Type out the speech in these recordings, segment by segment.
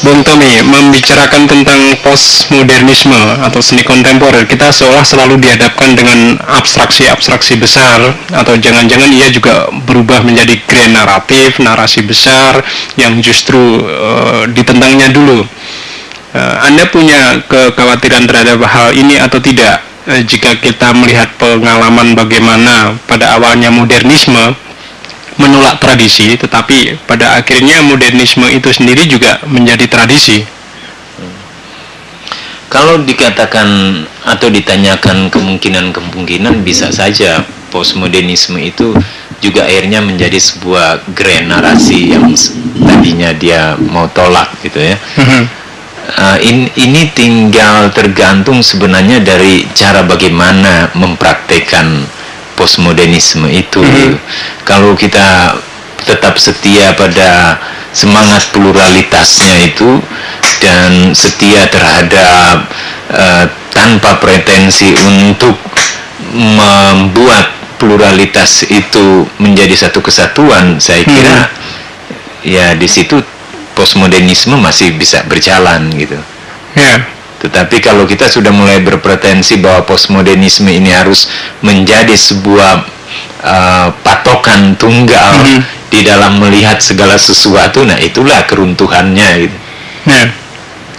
Bung Tommy membicarakan tentang postmodernisme atau seni kontemporer, kita seolah selalu dihadapkan dengan abstraksi-abstraksi besar atau jangan-jangan ia juga berubah menjadi grand naratif, narasi besar yang justru uh, ditentangnya dulu. Uh, anda punya kekhawatiran terhadap hal ini atau tidak? Uh, jika kita melihat pengalaman bagaimana pada awalnya modernisme menolak tradisi, tetapi pada akhirnya modernisme itu sendiri juga menjadi tradisi. Kalau dikatakan atau ditanyakan kemungkinan-kemungkinan bisa saja postmodernisme itu juga akhirnya menjadi sebuah grand narasi yang tadinya dia mau tolak gitu ya. Uh, in, ini tinggal tergantung sebenarnya dari cara bagaimana mempraktekkan postmodernisme itu. Hmm. Kalau kita tetap setia pada semangat pluralitasnya itu dan setia terhadap uh, tanpa pretensi untuk membuat pluralitas itu menjadi satu kesatuan, saya kira hmm. ya di situ postmodernisme masih bisa berjalan gitu. Yeah. Tetapi kalau kita sudah mulai berpretensi bahwa postmodernisme ini harus menjadi sebuah uh, patokan tunggal mm -hmm. di dalam melihat segala sesuatu, nah itulah keruntuhannya gitu. Yeah.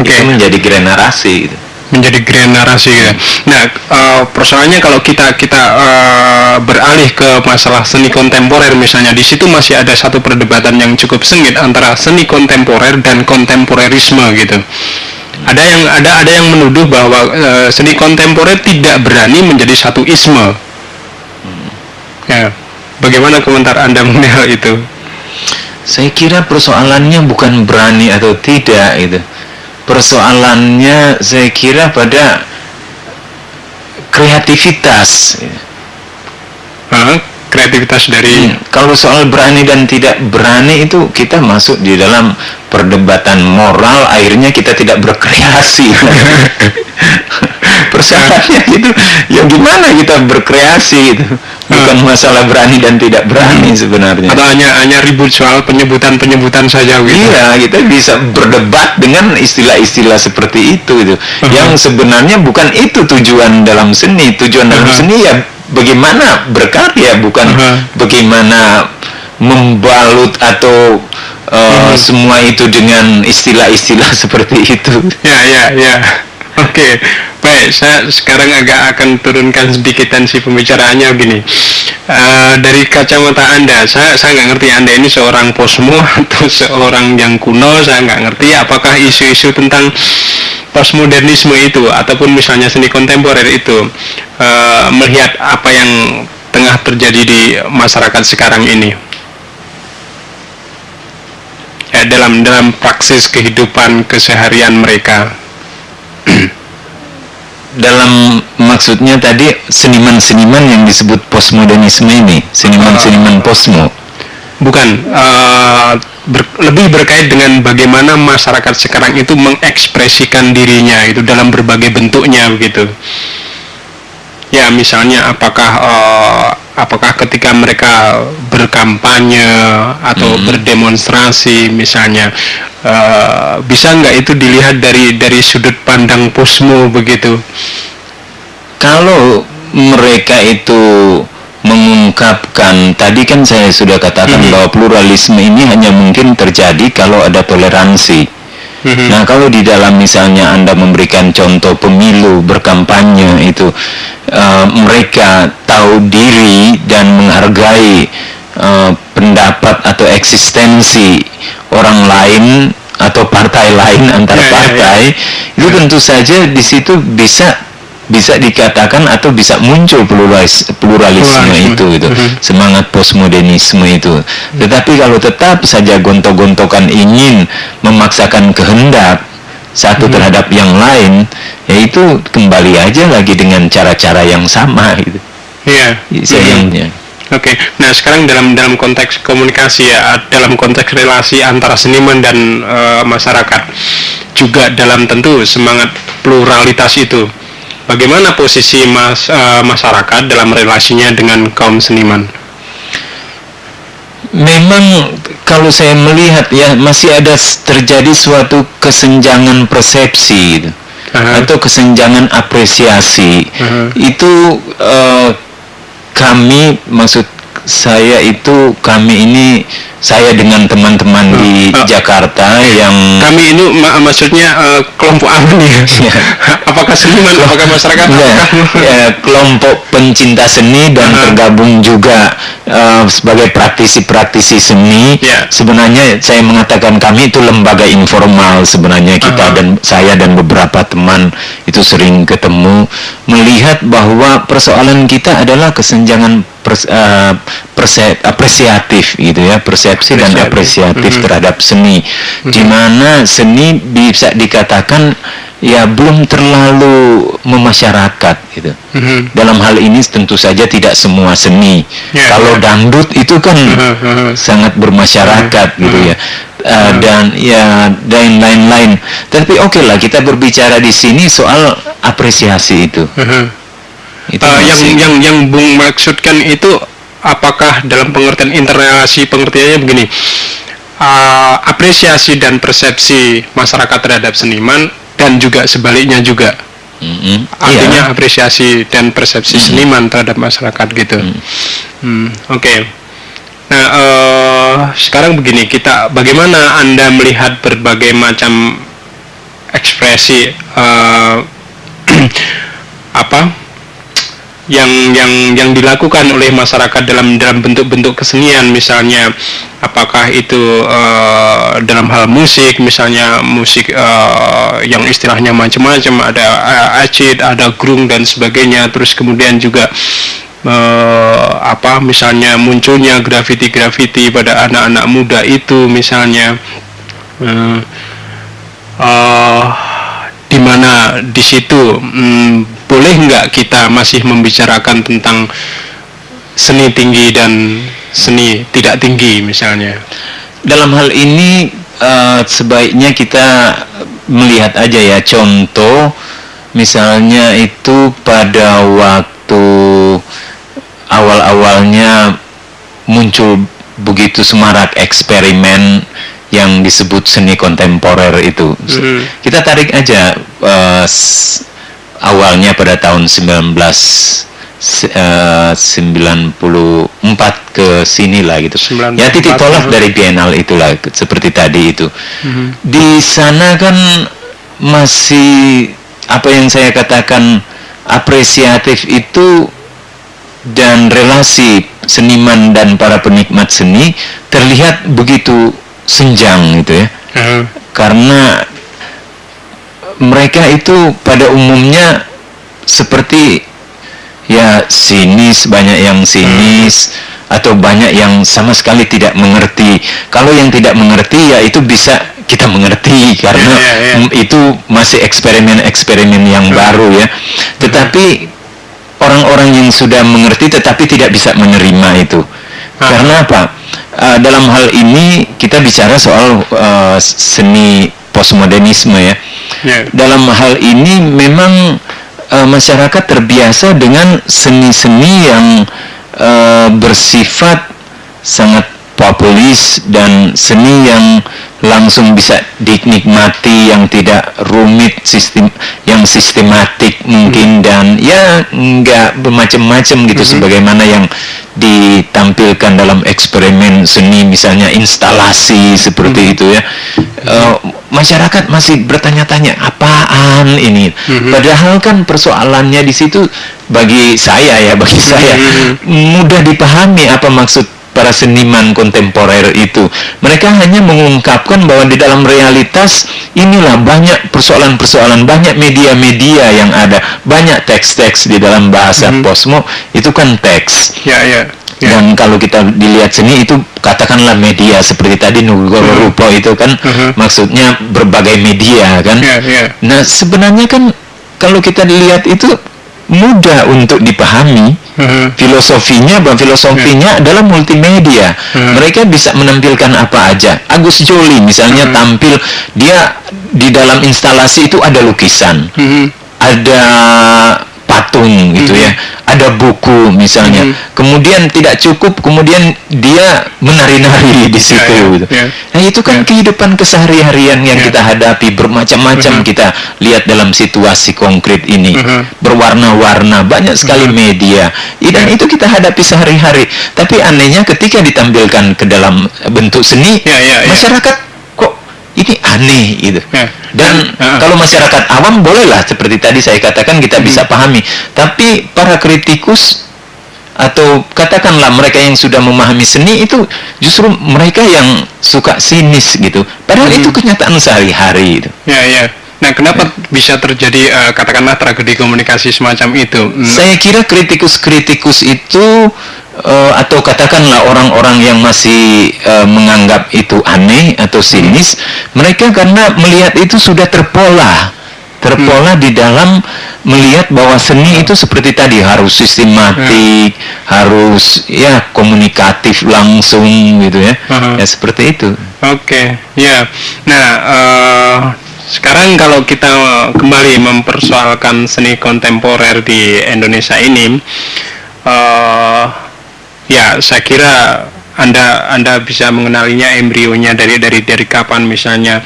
Okay. Itu menjadi generasi gitu menjadi generasi gitu. Nah, uh, persoalannya kalau kita kita uh, beralih ke masalah seni kontemporer misalnya di situ masih ada satu perdebatan yang cukup sengit antara seni kontemporer dan kontemporerisme gitu ada yang ada ada yang menuduh bahwa uh, seni kontemporer tidak berani menjadi satu isme. Hmm. Ya, bagaimana komentar anda mengenai hal itu? Saya kira persoalannya bukan berani atau tidak itu. Persoalannya saya kira pada kreativitas. Kreativitas dari hmm, kalau soal berani dan tidak berani itu kita masuk di dalam perdebatan moral akhirnya kita tidak berkreasi persoalannya itu ya gimana kita berkreasi itu bukan hmm. masalah berani dan tidak berani sebenarnya atau hanya hanya ribut soal penyebutan penyebutan saja gitu iya kita bisa berdebat dengan istilah-istilah seperti itu itu uh-huh. yang sebenarnya bukan itu tujuan dalam seni tujuan dalam uh-huh. seni ya bagaimana berkarya bukan uh -huh. bagaimana membalut atau uh, hmm. semua itu dengan istilah-istilah seperti itu. Ya ya ya. Oke, okay. Baik. Saya sekarang agak akan turunkan sedikit tensi pembicaraannya begini. Uh, dari kacamata Anda, saya saya nggak ngerti Anda ini seorang posmo atau seorang yang kuno. Saya nggak ngerti apakah isu-isu tentang postmodernisme itu ataupun misalnya seni kontemporer itu uh, melihat apa yang tengah terjadi di masyarakat sekarang ini ya dalam dalam praksis kehidupan keseharian mereka dalam maksudnya tadi seniman-seniman yang disebut postmodernisme ini seniman-seniman uh, posmo. Bukan uh, ber, lebih berkait dengan bagaimana masyarakat sekarang itu mengekspresikan dirinya itu dalam berbagai bentuknya begitu. Ya misalnya apakah uh, apakah ketika mereka berkampanye atau hmm. berdemonstrasi misalnya uh, bisa nggak itu dilihat dari dari sudut pandang posmo begitu kalau mereka itu mengungkapkan tadi kan saya sudah katakan hmm. bahwa pluralisme ini hanya mungkin terjadi kalau ada toleransi. Hmm. Nah kalau di dalam misalnya anda memberikan contoh pemilu berkampanye itu uh, mereka tahu diri dan menghargai uh, pendapat atau eksistensi orang lain atau partai lain antar ya, ya, ya. partai itu tentu saja di situ bisa bisa dikatakan atau bisa muncul pluralis, pluralisme, pluralisme itu gitu mm -hmm. semangat postmodernisme itu tetapi kalau tetap saja gontok-gontokan ingin memaksakan kehendak satu mm -hmm. terhadap yang lain yaitu kembali aja lagi dengan cara-cara yang sama gitu iya yeah. sayangnya mm -hmm. Oke, okay. nah sekarang dalam dalam konteks komunikasi ya, dalam konteks relasi antara seniman dan uh, masyarakat, juga dalam tentu semangat pluralitas itu bagaimana posisi mas, uh, masyarakat dalam relasinya dengan kaum seniman? memang kalau saya melihat ya masih ada terjadi suatu kesenjangan persepsi gitu. Atau kesenjangan apresiasi Aha. itu eh, kami maksud saya itu kami ini saya dengan teman-teman di Ah. Jakarta yang Kami ini ma- maksudnya eh, kelompok apa nih? Iya. apakah seniman, apakah masyarakat, Enggak, apakah ya, kelompok pencinta seni dan Aha. tergabung juga eh, sebagai praktisi-praktisi seni. Ya. Sebenarnya saya mengatakan kami itu lembaga informal sebenarnya kita Aha. dan saya dan beberapa teman itu sering ketemu melihat bahwa persoalan kita adalah kesenjangan pers- eh, perse- apresiatif gitu ya, persepsi dan Apresiatif. apresiatif Mhm. terhadap seni. Di mana seni bisa dikatakan ya belum terlalu memasyarakat gitu. Mhm. Dalam hal ini tentu saja tidak semua seni. Ya, Kalau ya. dangdut itu kan Mhm, mhm. sangat bermasyarakat gitu ya. Uh, dan ya dan lain-lain. Tapi oke lah kita berbicara di sini soal apresiasi itu. Mhm. Itu Eh, yang yang yang Bung maksudkan itu apakah dalam pengertian interrelasi pengertiannya begini eh, apresiasi dan persepsi masyarakat terhadap seniman dan juga sebaliknya juga Mm-mm. artinya Iya. apresiasi dan persepsi seniman terhadap masyarakat gitu. Hmm, Oke. Nah eh, sekarang begini kita bagaimana anda melihat berbagai macam ekspresi eh, apa yang yang yang dilakukan oleh masyarakat dalam dalam bentuk-bentuk kesenian. Misalnya apakah itu eh, dalam hal musik misalnya musik eh, yang istilahnya macam-macam ada eh, acid ada grung dan sebagainya. Terus kemudian juga eh, apa misalnya munculnya graffiti-graffiti pada anak-anak muda itu misalnya eh, eh, di mana di situ mm, boleh nggak kita masih membicarakan tentang seni tinggi dan seni tidak tinggi misalnya? Dalam hal ini eh, sebaiknya kita melihat aja ya. Contoh misalnya itu pada waktu awal-awalnya muncul begitu semarak eksperimen yang disebut seni kontemporer itu. Mhm. Kita tarik aja s- awalnya pada tahun 19 se- eh, 94 ke sini lah gitu. 94, Ya titik tolak dari Biennale itulah seperti tadi itu. Di sana kan masih apa yang saya katakan apresiatif itu dan relasi seniman dan para penikmat seni terlihat begitu senjang gitu ya. Eh, karena mereka itu pada umumnya seperti ya sinis banyak yang sinis atau banyak yang sama sekali tidak mengerti. Kalau yang tidak mengerti ya itu bisa kita mengerti karena Iya, iya. mm, itu masih eksperimen-eksperimen yang baru ya. Tetapi orang-orang yang sudah mengerti tetapi tidak bisa menerima itu. Karena apa Uh, dalam hal ini kita bicara soal uh, seni postmodernisme ya ya. dalam hal ini memang uh, masyarakat terbiasa dengan seni-seni yang uh, bersifat sangat populis dan seni yang langsung bisa dinikmati yang tidak rumit sistem yang sistematik mungkin dan ya nggak bermacam-macam gitu sebagaimana yang ditampilkan dalam eksperimen seni misalnya instalasi seperti itu ya. Eh, masyarakat masih bertanya-tanya apaan ini? Padahal kan persoalannya di situ bagi saya ya bagi saya mudah dipahami apa maksud para seniman kontemporer itu. Mereka hanya mengungkapkan bahwa di dalam realitas inilah banyak persoalan-persoalan banyak media-media yang ada banyak teks-teks di dalam bahasa posmo. Itu kan teks. Ya ya ya. Dan kalau kita dilihat seni itu katakanlah media seperti tadi Nugoro Rupo itu kan Mhm. maksudnya berbagai media kan. ya ya. Nah sebenarnya kan kalau kita lihat itu mudah untuk dipahami Mhm. filosofinya bahwa filosofinya adalah multimedia Hmm. mereka bisa menampilkan apa aja Agus Jolie misalnya tampil dia di dalam instalasi itu ada lukisan Mhm. ada patung gitu ya ada buku misalnya Mhm. kemudian tidak cukup kemudian dia menari-nari di situ ya, gitu. ya. Nah itu kan Ya. kehidupan kesehari-harian yang Ya. kita hadapi bermacam-macam Mhm. kita lihat dalam situasi konkret ini Mhm. berwarna-warna banyak sekali media I- dan Ya. itu kita hadapi sehari-hari tapi anehnya ketika ditampilkan ke dalam bentuk seni Ya, ya, ya. masyarakat ini aneh gitu Ya. dan ah. kalau masyarakat awam bolehlah seperti tadi saya katakan kita Hmm. bisa pahami tapi para kritikus atau katakanlah mereka yang sudah memahami seni itu justru mereka yang suka sinis gitu padahal Hmm. itu kenyataan sehari-hari gitu. Ya, ya. Nah, kenapa bisa terjadi eh, katakanlah tragedi komunikasi semacam itu? Hmm, Saya kira kritikus-kritikus itu eh, atau katakanlah orang-orang yang masih eh, menganggap itu aneh atau sinis, mereka karena melihat itu sudah terpola, terpola di dalam melihat bahwa seni itu seperti tadi harus sistematik, harus ya komunikatif langsung gitu ya, Hmm. ya seperti itu. Oke, ya. Nah, eh, sekarang kalau kita kembali mempersoalkan seni kontemporer di Indonesia ini, eh, ya saya kira anda anda bisa mengenalinya embrionya dari dari dari kapan misalnya.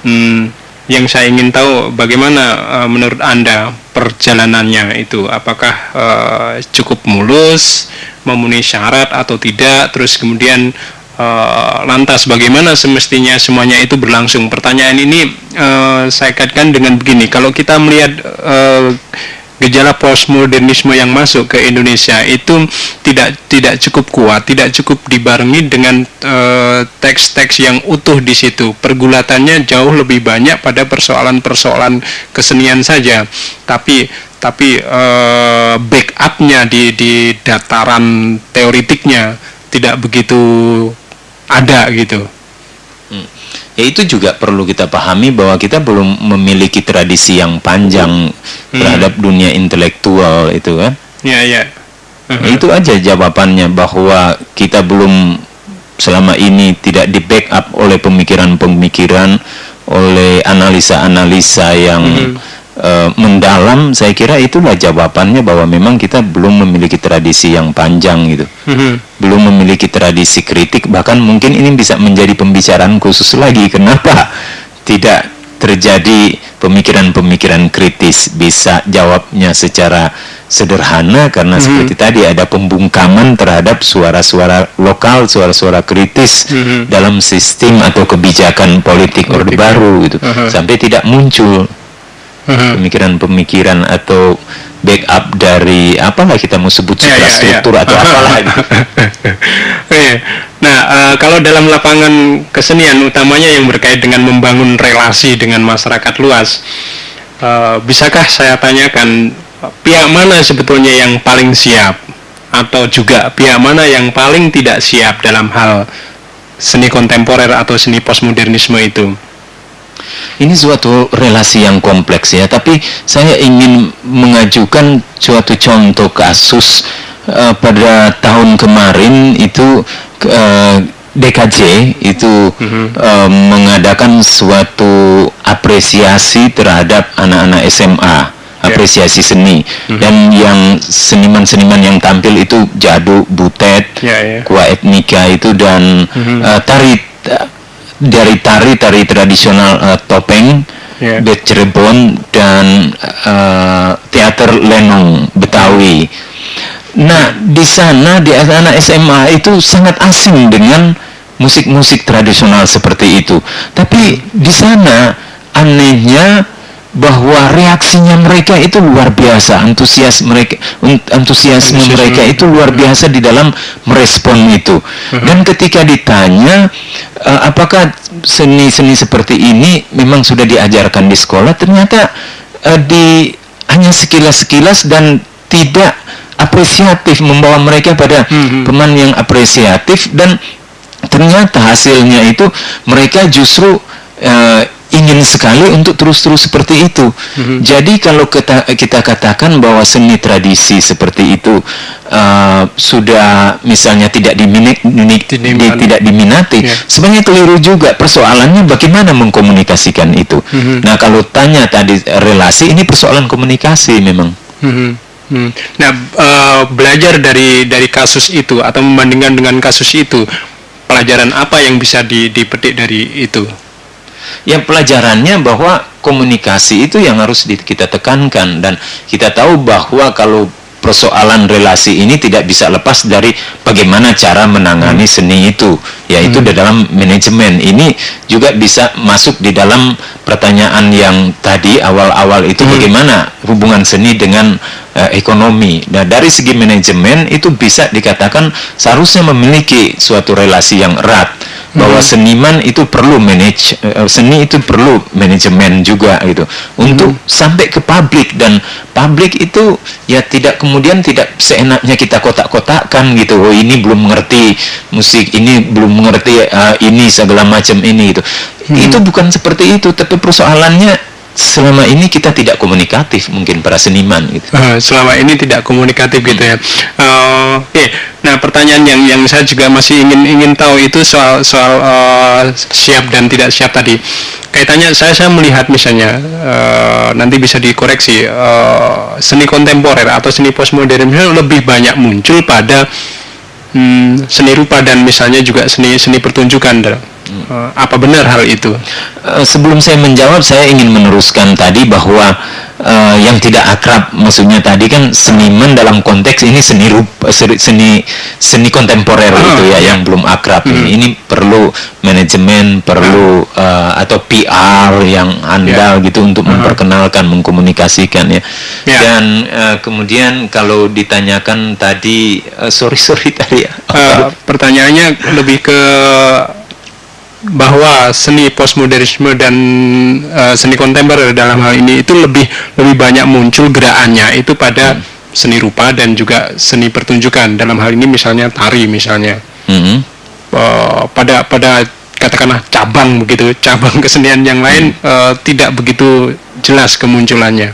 Hmm, yang saya ingin tahu bagaimana eh, menurut anda perjalanannya itu, apakah eh, cukup mulus, memenuhi syarat atau tidak, terus kemudian Eh, lantas bagaimana semestinya semuanya itu berlangsung? Pertanyaan ini eh, saya kaitkan dengan begini, kalau kita melihat eh, gejala postmodernisme yang masuk ke Indonesia itu tidak tidak cukup kuat, tidak cukup dibarengi dengan eh, teks-teks yang utuh di situ. Pergulatannya jauh lebih banyak pada persoalan-persoalan kesenian saja, tapi tapi eh, backupnya di di dataran teoritiknya tidak begitu ada gitu. Ya itu juga perlu kita pahami bahwa kita belum memiliki tradisi yang panjang terhadap dunia intelektual itu kan. Ya ya. Ya, itu aja jawabannya bahwa kita belum selama ini tidak di backup oleh pemikiran-pemikiran, oleh analisa-analisa yang eh, mendalam. Saya kira itulah jawabannya bahwa memang kita belum memiliki tradisi yang panjang gitu Mhm. belum memiliki tradisi kritik bahkan mungkin ini bisa menjadi pembicaraan khusus lagi kenapa tidak terjadi pemikiran-pemikiran kritis bisa jawabnya secara sederhana karena seperti tadi ada pembungkaman terhadap suara-suara lokal suara-suara kritis Mhm. dalam sistem atau kebijakan politik orde Politik. baru gitu Mhm. sampai tidak muncul. Pemikiran-pemikiran atau backup dari apalah kita mau sebut Ya, ya, ya. suprastruktur atau apalah gitu. Nah, eh, kalau dalam lapangan kesenian utamanya yang berkait dengan membangun relasi dengan masyarakat luas, eh, bisakah saya tanyakan pihak mana sebetulnya yang paling siap atau juga pihak mana yang paling tidak siap dalam hal seni kontemporer atau seni postmodernisme itu? Ini suatu relasi yang kompleks ya, tapi saya ingin mengajukan suatu contoh kasus eh, pada tahun kemarin itu eh, DKJ itu eh, mengadakan suatu apresiasi terhadap anak-anak SMA, apresiasi seni. Dan yang seniman-seniman yang tampil itu Jadu, Butet, Ya, ya. Kua Etnika itu dan eh, tari dari tari tari tradisional eh, topeng Ya. Bet Cirebon dan eh, teater lenong Betawi. Nah di sana di anak SMA itu sangat asing dengan musik-musik tradisional seperti itu. Tapi di sana anehnya bahwa reaksinya mereka itu luar biasa, antusias mereka, antusiasme mereka itu luar biasa di dalam merespon itu. Dan ketika ditanya eh, apakah seni-seni seperti ini memang sudah diajarkan di sekolah, ternyata eh, di hanya sekilas-sekilas dan tidak apresiatif membawa mereka pada Mhm. teman yang apresiatif dan ternyata hasilnya itu mereka justru eh, ingin sekali untuk terus-terus seperti itu. Jadi kalau kita, kita katakan bahwa seni tradisi seperti itu eh, sudah misalnya tidak diminati, Diminati. tidak diminati, Ya. sebenarnya keliru juga. Persoalannya bagaimana mengkomunikasikan itu. Mhm. Nah kalau tanya tadi relasi ini persoalan komunikasi memang. Mhm. Hmm. Nah, eh, belajar dari dari kasus itu atau membandingkan dengan kasus itu, pelajaran apa yang bisa di- dipetik dari itu? Ya pelajarannya bahwa komunikasi itu yang harus kita tekankan dan kita tahu bahwa kalau persoalan relasi ini tidak bisa lepas dari bagaimana cara menangani seni itu yaitu di dalam manajemen. Ini juga bisa masuk di dalam pertanyaan yang tadi awal-awal itu bagaimana hubungan seni dengan eh, ekonomi. Nah dari segi manajemen itu bisa dikatakan seharusnya memiliki suatu relasi yang erat bahwa seniman itu perlu manage eh, seni itu perlu manajemen juga gitu. Untuk sampai ke publik dan publik itu ya tidak kemudian tidak seenaknya kita kotak-kotakkan gitu. Oh ini belum mengerti musik ini belum mengerti eh, ini segala macam ini gitu itu bukan seperti itu tapi persoalannya selama ini kita tidak komunikatif mungkin para seniman gitu Eh, selama ini tidak komunikatif gitu ya. Eh, Oke, nah pertanyaan yang yang saya juga masih ingin ingin tahu itu soal soal eh, siap dan tidak siap tadi. Kaitannya saya saya melihat misalnya eh, nanti bisa dikoreksi eh, seni kontemporer atau seni postmodern lebih banyak muncul pada hmm, seni rupa dan misalnya juga seni seni pertunjukan. Eh, apa benar hal itu? Eh, sebelum saya menjawab, saya ingin meneruskan tadi bahwa eh, yang tidak akrab, maksudnya tadi kan seniman dalam konteks ini seni rupa, seni seni, seni kontemporer Ah, itu ya yang belum akrab. Ini, ini perlu manajemen, perlu eh, atau PR yang andal gitu untuk memperkenalkan, mengkomunikasikan ya. Ya. Dan eh, kemudian kalau ditanyakan tadi, eh, sorry sorry tadi. Eh, pertanyaannya lebih ke bahwa seni postmodernisme dan eh, seni kontemporer dalam hal ini itu lebih lebih banyak muncul gerakannya itu pada seni rupa dan juga seni pertunjukan dalam hal ini misalnya tari misalnya Mhm. Eh, pada pada katakanlah cabang begitu cabang kesenian yang lain eh, tidak begitu jelas kemunculannya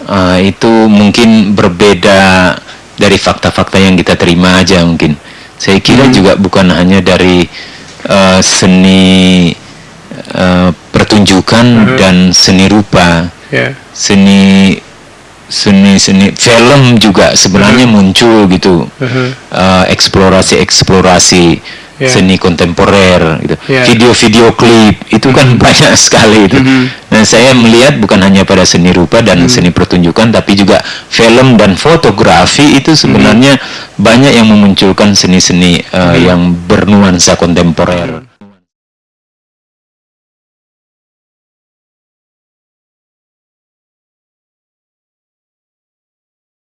Ah, itu mungkin berbeda dari fakta-fakta yang kita terima aja mungkin. Saya kira Hmm. juga bukan hanya dari eh, seni eh, pertunjukan Hmm. dan seni rupa, ya seni seni seni film juga sebenarnya muncul gitu. Mhm. Eh, eksplorasi-eksplorasi Ya. seni kontemporer gitu. Ya. Video-video klip itu kan banyak sekali itu. Mhm. Nah, saya melihat bukan hanya pada seni rupa dan seni pertunjukan tapi juga film dan fotografi itu sebenarnya banyak yang memunculkan seni-seni eh, yang bernuansa kontemporer.